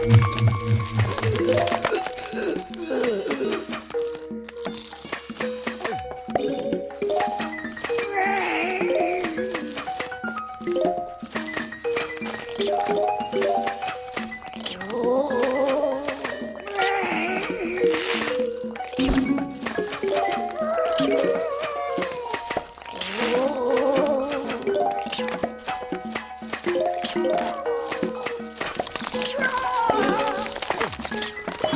Ugh.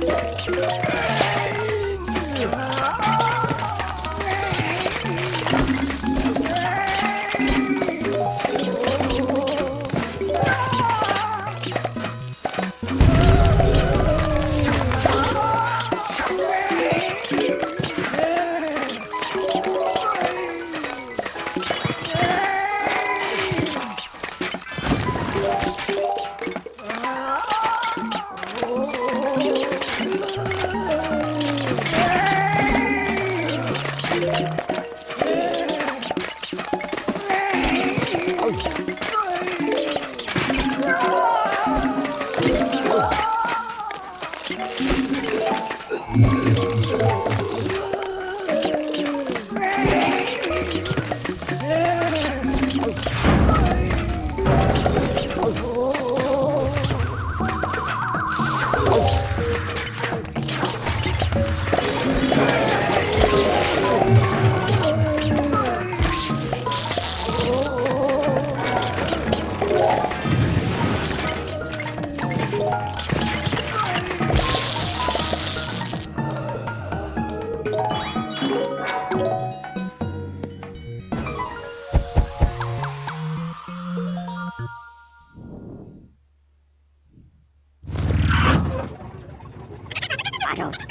Let's go. battle.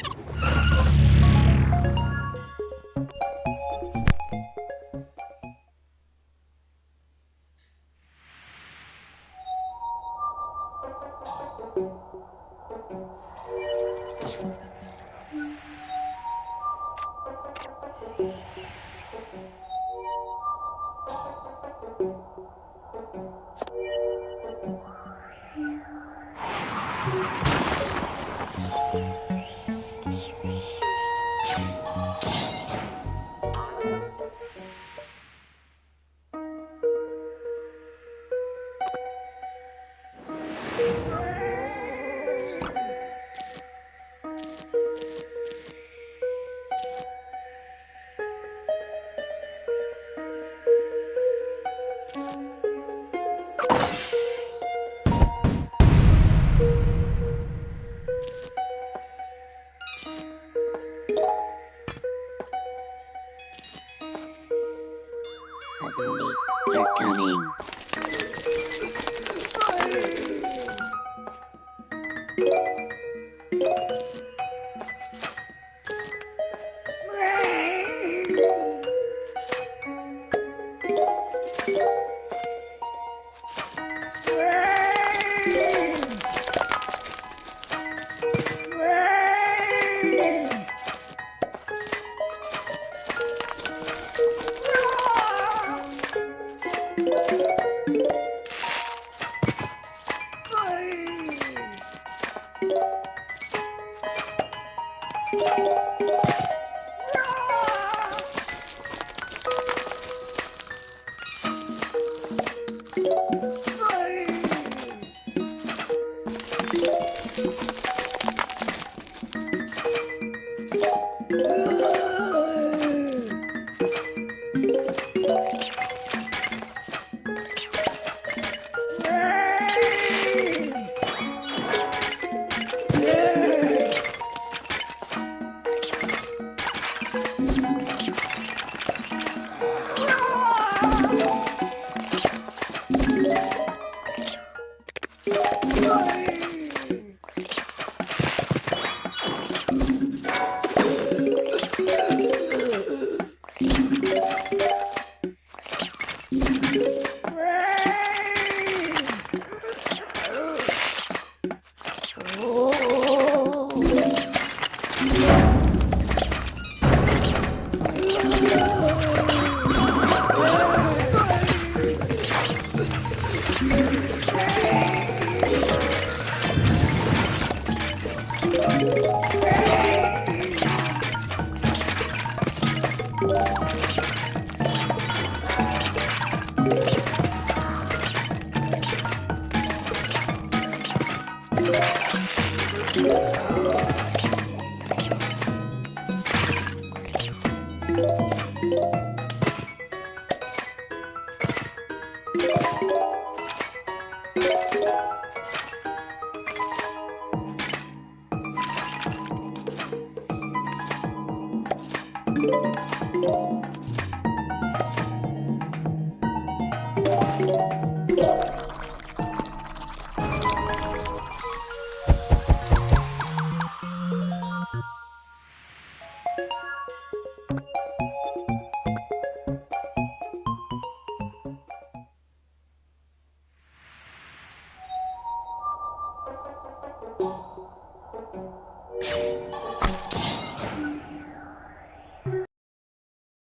Thank you. You're coming. you you you